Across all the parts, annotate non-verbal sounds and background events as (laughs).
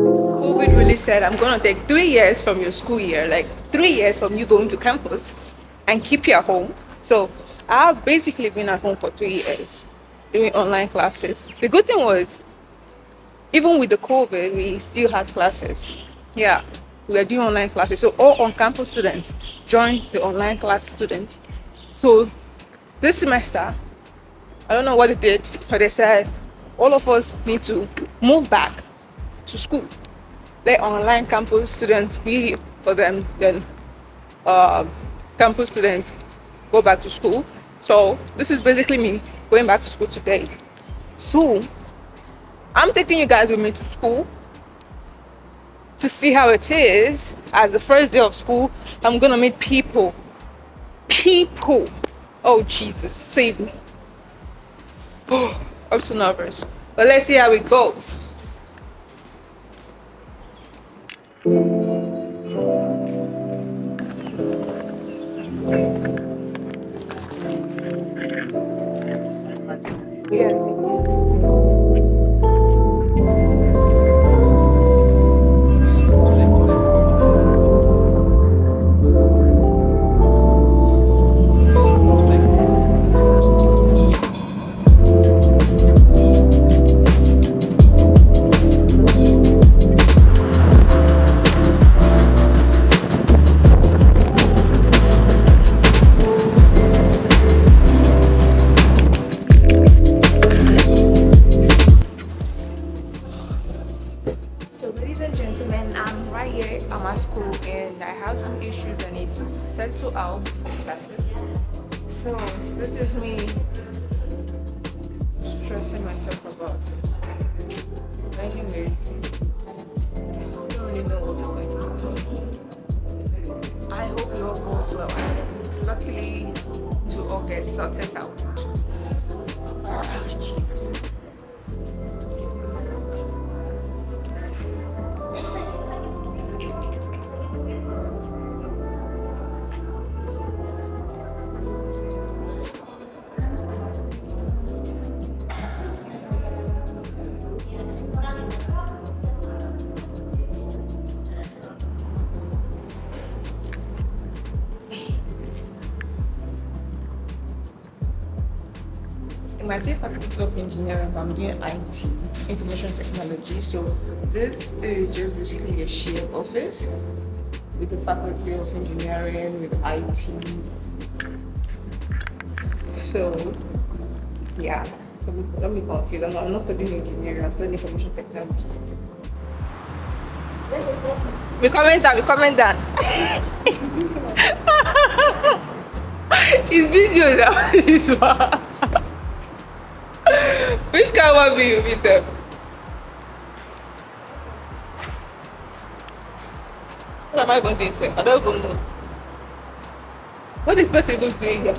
COVID really said, I'm going to take three years from your school year, like three years from you going to campus and keep you at home. So I've basically been at home for three years doing online classes. The good thing was, even with the COVID, we still had classes. Yeah, we are doing online classes. So all on-campus students joined the online class students. So this semester, I don't know what they did, but they said all of us need to move back to school. Let online campus students be for them, then uh, campus students go back to school. So this is basically me going back to school today. So I'm taking you guys with me to school to see how it is as the first day of school. I'm gonna meet people. People. Oh Jesus, save me. Oh, (gasps) I'm so nervous. But let's see how it goes. So and I have some issues I need to settle out for classes. So this is me stressing myself about it. Anyways, I don't really know what is going to happen. I hope it all goes well luckily to all get sorted out. My same faculty of engineering, but I'm doing IT, information technology. So this is just basically a shared office with the faculty of engineering, with IT. So yeah, let me confuse. I'm not, I'm not studying engineering, I'm studying information technology. We comment down, we comment down. (laughs) it's video now, (laughs) this one. You be? What am I going to do sef? I don't even know. What is person even doing here?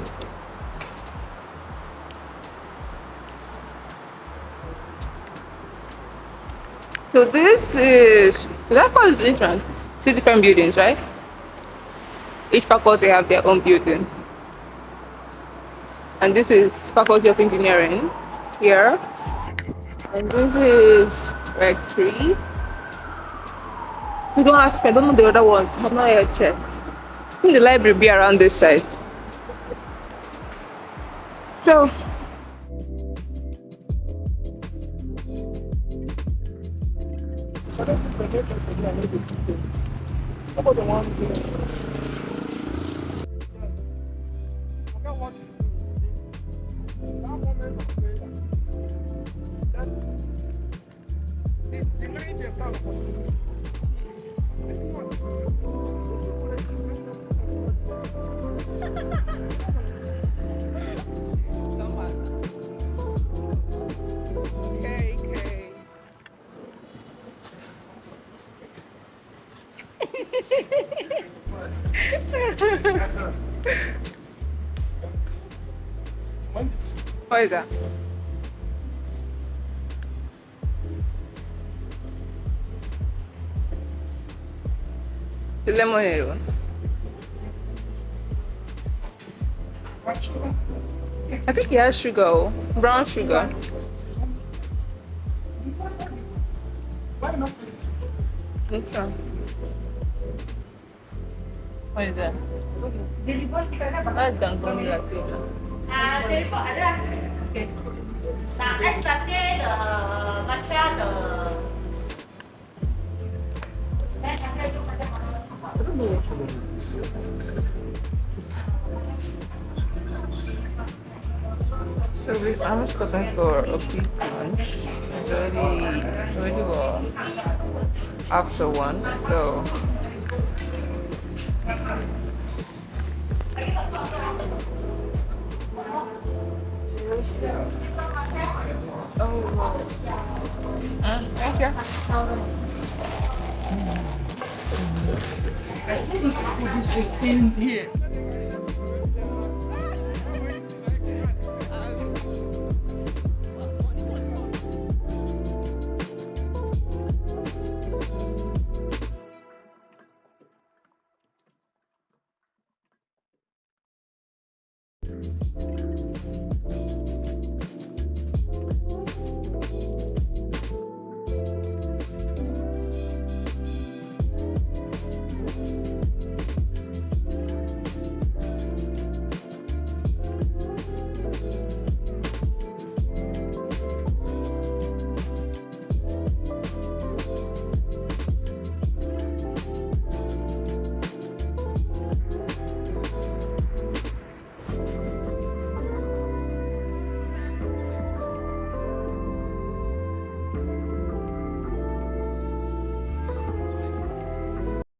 So this is, should I call it entrance? Two different buildings, right? Each faculty have their own building. And this is Faculty of Engineering here. And this is Rec 3. So don't ask me, I don't know the other ones. I've not yet checked. I think the library be around this side. So okay. What is that? The lemonade one. I think it has sugar, oh. brown sugar. So. What is that? That's Gangoni latte. À, chili pot ada. Là es latte de matcha So we almost got that for a big lunch. It's already, already well after one. So Oh, uh, thank you. Put this in here.